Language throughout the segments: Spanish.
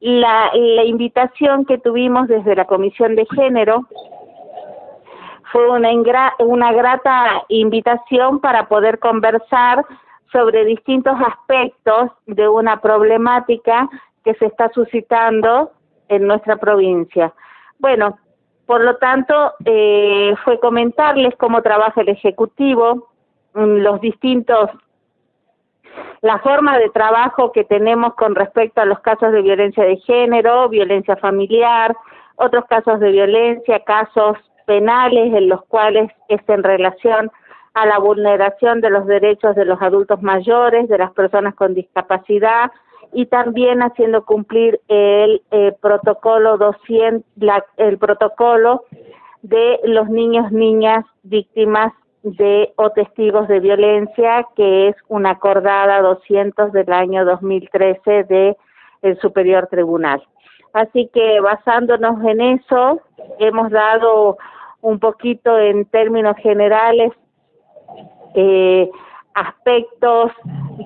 la, invitación que tuvimos desde la Comisión de Género fue una, una grata invitación para poder conversar sobre distintos aspectos de una problemática que se está suscitando en nuestra provincia. Bueno, por lo tanto, eh, fue comentarles cómo trabaja el Ejecutivo, mm, los distintos, la forma de trabajo que tenemos con respecto a los casos de violencia de género, violencia familiar, otros casos de violencia, casos penales en los cuales es en relación a la vulneración de los derechos de los adultos mayores, de las personas con discapacidad y también haciendo cumplir el eh, protocolo 200, el protocolo de los niños, niñas víctimas de o testigos de violencia, que es una acordada 200 del año 2013 de el Superior Tribunal. Así que basándonos en eso, hemos dado un poquito en términos generales eh, aspectos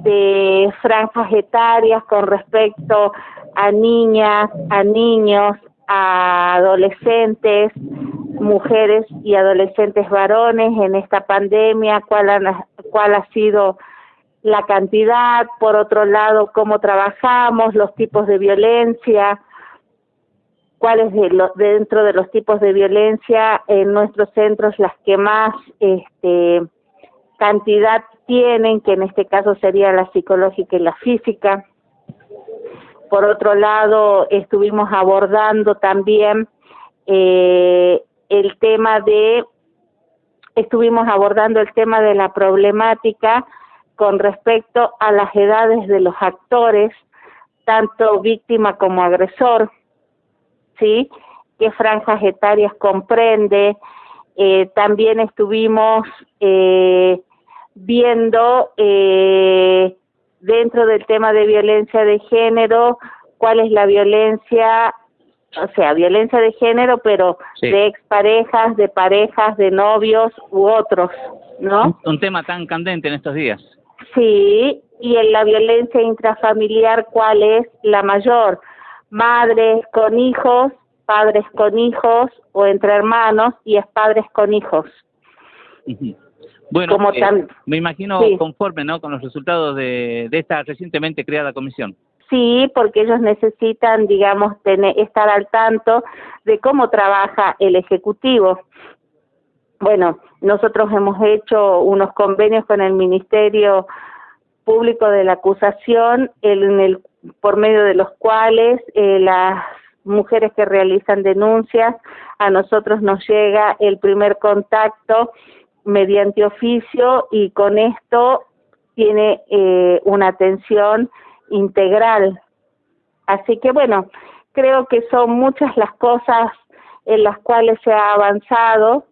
de franjas etarias con respecto a niñas, a niños, a adolescentes, mujeres y adolescentes varones en esta pandemia, cuál, cuál ha sido la cantidad, por otro lado, cómo trabajamos, los tipos de violencia, cuáles de dentro de los tipos de violencia en nuestros centros las que más este, cantidad tienen, que en este caso sería la psicológica y la física. Por otro lado, estuvimos abordando también eh, el tema de, estuvimos abordando el tema de la problemática con respecto a las edades de los actores, tanto víctima como agresor ¿sí? ¿Qué franjas etarias comprende? Eh, también estuvimos eh, viendo eh, dentro del tema de violencia de género cuál es la violencia, o sea, violencia de género, pero de exparejas, de parejas, de novios u otros, ¿no? Un, tema tan candente en estos días. Sí, y en la violencia intrafamiliar, ¿cuál es la mayor? madres con hijos, padres con hijos o entre hermanos y es padres con hijos. Bueno, eh, me imagino conforme ¿no? con los resultados de, de esta recientemente creada comisión. Sí, porque ellos necesitan, digamos, tener, estar al tanto de cómo trabaja el Ejecutivo. Bueno, nosotros hemos hecho unos convenios con el Ministerio Público de la Acusación en el por medio de los cuales eh, las mujeres que realizan denuncias, a nosotros nos llega el primer contacto mediante oficio y con esto tiene eh, una atención integral. Así que bueno, creo que son muchas las cosas en las cuales se ha avanzado